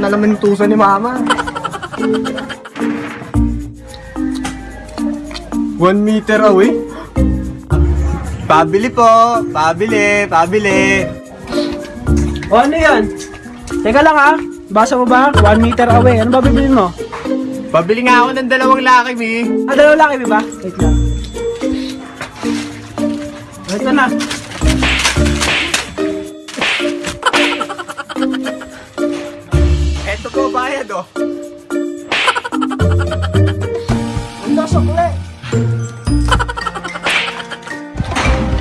na naman yung tuso ni mama. One meter away? Pabili po! Pabili! Pabili! O ano yan? Teka lang ha. Basa mo ba? One meter away. Ano ba bibilin mo? Pabili nga ako ng dalawang laki, Mi. Ah, dalawa laki ba? Wait lang. Ito na. Eto po, bayad oh. Ang sukle.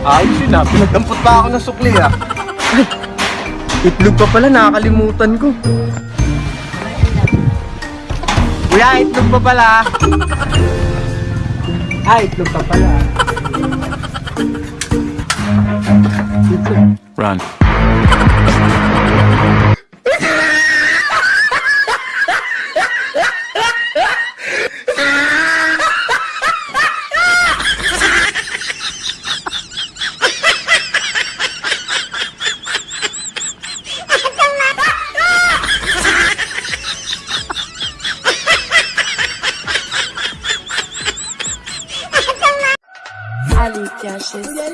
Ayos yun ah. Pinagdampot pa ako ng sukli ah. Ay, itlog pa pala. Nakakalimutan ko. Kuya, itlog pa pala. Ay, itlog pa pala. Run. Caches.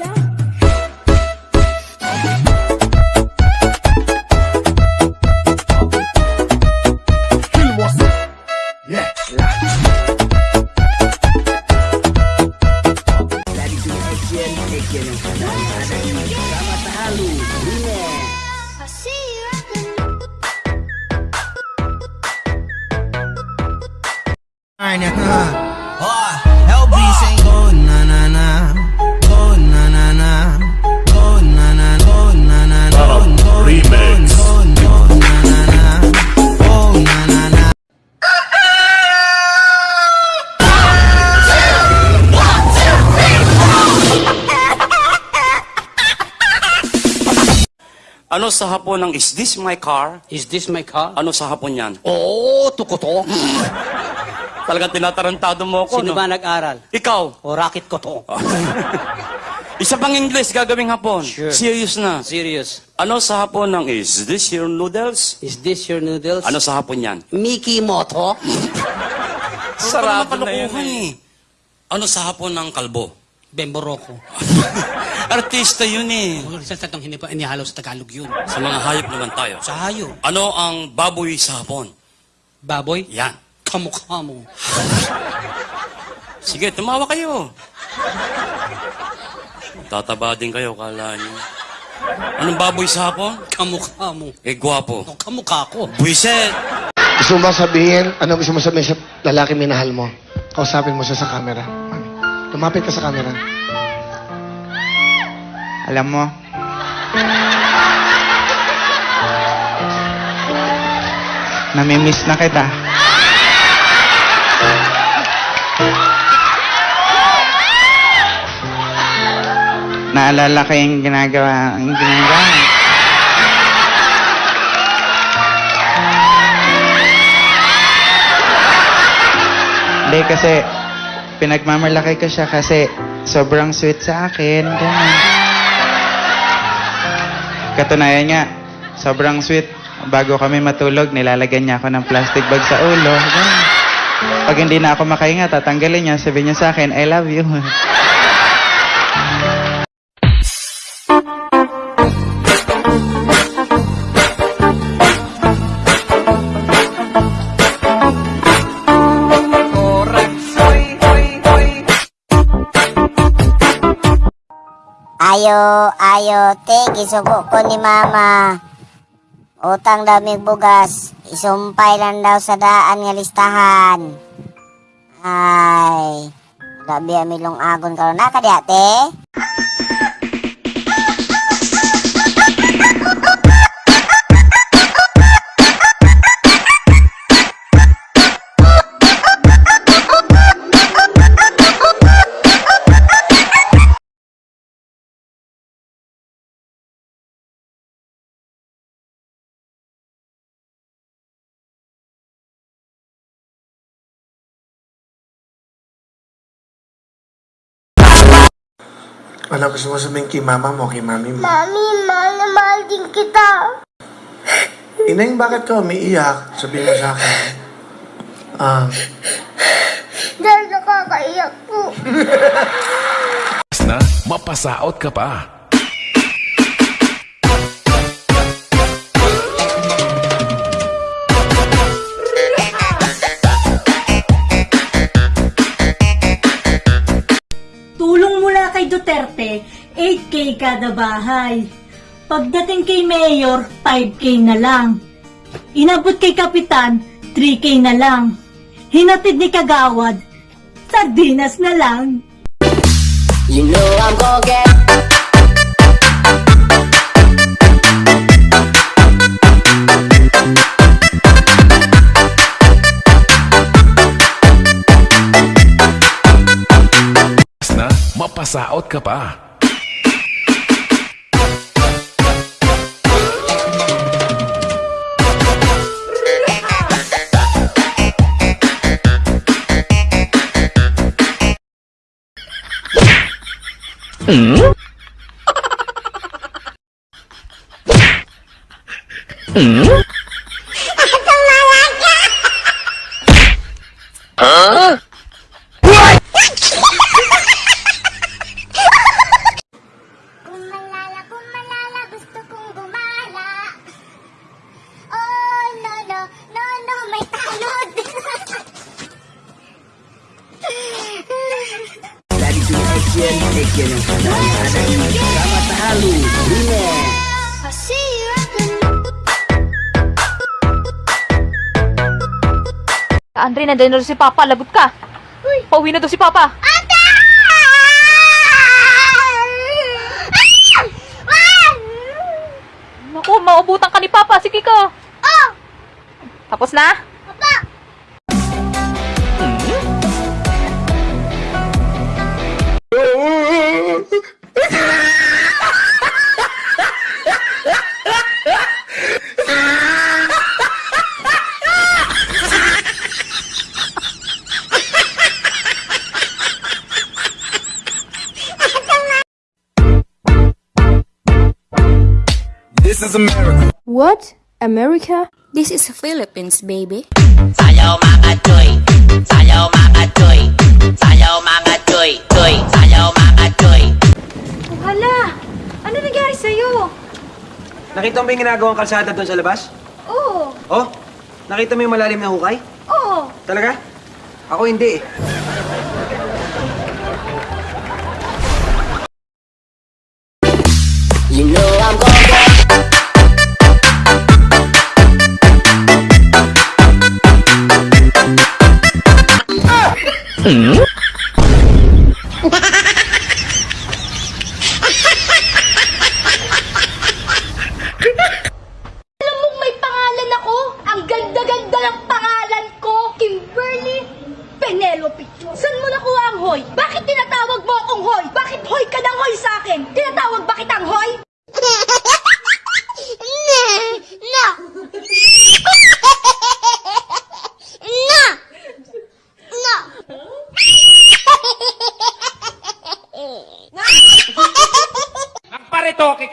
Oh Ano sa hapon ng is this my car? Is this my car? Ano sa hapon yan? Oo, tukoto. Talagang tinatarantado mo ako, Sino no? ba nag-aral? Ikaw. O racket ko to. Isa pang English gagawing hapon. Sure. Serious na. Serious. Ano sa hapon ng is this your noodles? Is this your noodles? Ano sa hapon yan? Mickey Moto? Sarado na yun eh. Ano sa hapon ng kalbo? Bemboroko. Artista yun eh. Wala sa tatang hindi pa inihalo sa Tagalog yun. Sa mga hayop naman tayo. Sa hayo. Ano ang baboy sa hapon? Baboy? Yan. Kamukha mo. Sige, tumawa kayo. Tataba din kayo, kala niyo. Anong baboy sa hapon? Kamukha mo. Eh, gwapo. O, kamukha ko. Buiset! Gusto mo ba sabihin, ano gusto mo sabihin sa lalaki minahal mo? Kausapin mo siya sa camera. Mami, Lumapit ka sa camera. Alam mo, namimiss na kita. Naalala ko yung ginagawa, yung ginagawa. Hindi kasi, pinagmamalaki ko siya kasi sobrang sweet sa akin. Ganun. Katunayan nga, sobrang sweet. Bago kami matulog, nilalagyan niya ako ng plastic bag sa ulo. Pag hindi na ako makahinga, tatanggalin niya. Sabi niya sa akin, I love you. Ayo, ayo, te, gisugo ko ni mama. Utang daw mig bugas, isumpay lang daw sa daan nga listahan. Ay, grabe amilong agon karon na kadi ate. Ano gusto mo sabihin kay mama mo, kay mami mo? Mami, mahal na mahal din kita. Ineng, bakit ka umiiyak? Sabihin mo sa akin. Ah, Dahil nakakaiyak po. na mapasaot ka pa. Duterte, 8K kada bahay. Pagdating kay Mayor, 5K na lang. Inabot kay Kapitan, 3K na lang. Hinatid ni Kagawad, sardinas na lang. na Sasaot ka pa. Mm? Mm? Andre, nandiyan na si Papa. Lagot ka. Pauwi na daw si Papa. Ate! Naku, maubutan ka ni Papa. Sige ka. Oh! Tapos na? This is America. What? America? This is Philippines, baby. Sayaw mga choy. Sayaw mga choy. Sayaw mga choy. Choy. Sayaw mga choy. Hala! Ano nangyari sa'yo? Nakita mo ba yung ginagawang kalsada doon sa labas? Oo! Oh, nakita mo yung malalim na hukay? Oo! Talaga? Ako hindi eh. Mm-hmm.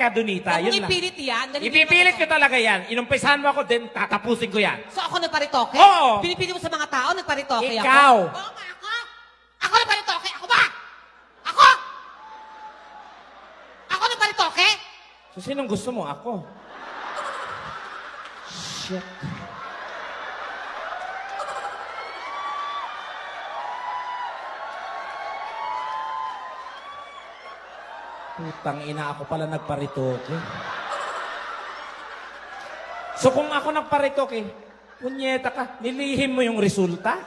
Magparitoke ka, Donita. Yun lang. Ipilit yan. Ipipilit ko talaga yan. Inumpisahan mo ako, then tatapusin ko yan. So ako nagparitoke? Oo. Pinipili mo sa mga tao, nagparitoke ako? Ikaw. Oo nga, ako. Ako nagparitoke? Ako ba? Ako? Ako nagparitoke? So, sinong gusto mo? Ako. Shit. Putang ina ako pala nagparitoke. So kung ako nagparitoke, punyeta ka, nilihim mo yung resulta?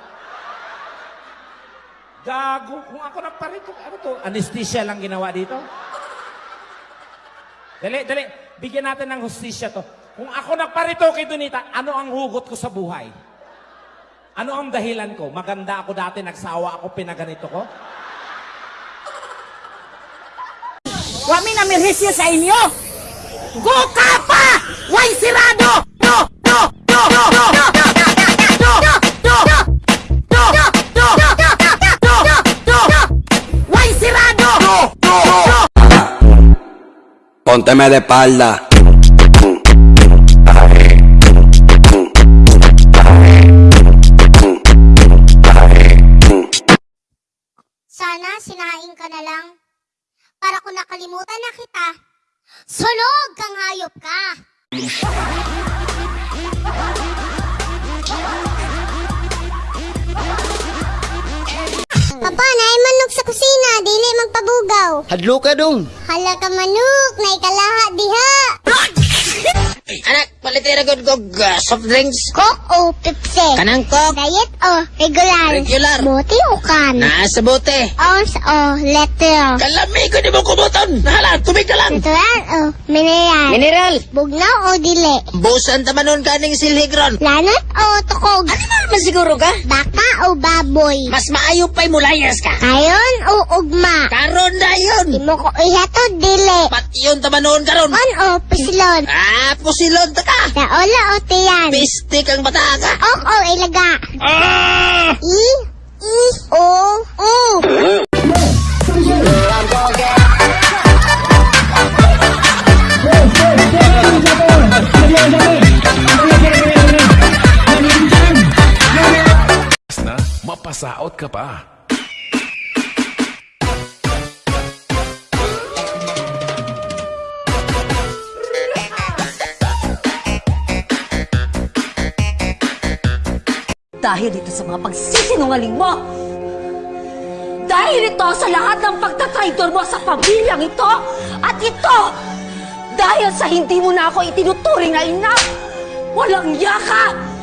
Gago, kung ako nagparitoke, ano to? Anesthesia lang ginawa dito? Dali, dali. Bigyan natin ng hustisya to. Kung ako nagparito kay Donita, ano ang hugot ko sa buhay? Ano ang dahilan ko? Maganda ako dati, nagsawa ako, pinaganito ko? wa mina mirhisia sa inyo. Go kapa! Wai sirado! No, no, no, no, no, no. Pónteme de espalda. Sana sinain ka na lang. De espalda. nakalimutan na kita. Sunog kang hayop ka. Papa, naay manok sa kusina, dili magpabugaw. Hadlo ka dong. Hala ka manok, naay kalaha diha. Palitira good uh, soft drinks. Coke o Pepsi? Kanang Coke. Diet o regular? Regular. Buti o kan? Naa sa bote. Ounce o letter? Kalami ko di mo kumuton. Nahala, tubig ka lang. Natural o mineral? Mineral. Bugnaw o dili? Busan tamanon kaning silhigron. Lanot o tukog? Animal man siguro ka? Baka o baboy? Mas maayo pa'y mulayas ka. Kayon o ugma? Karon na yun. Di mo ko ihatod dili? Pati yun tamanon karon. On o pisilon? Ah, pusilon ta ka. Naola o tiyan? Pistik ang bata ka. Ok o ilaga? Ah! I? I? O? O? na mapasaot ka pa. Dahil dito sa mga pagsisinungaling mo! Dahil ito sa lahat ng pagtatraidor mo sa pamilyang ito! At ito! Dahil sa hindi mo na ako itinuturing na ina! Walang yaka!